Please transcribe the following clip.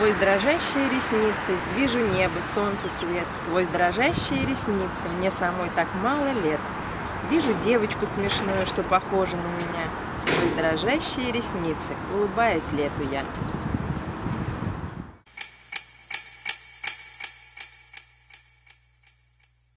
Сквозь дрожащие ресницы вижу небо, солнце, свет. Сквозь дрожащие ресницы мне самой так мало лет. Вижу девочку смешную, что похожа на меня. Сквозь дрожащие ресницы улыбаюсь лету я.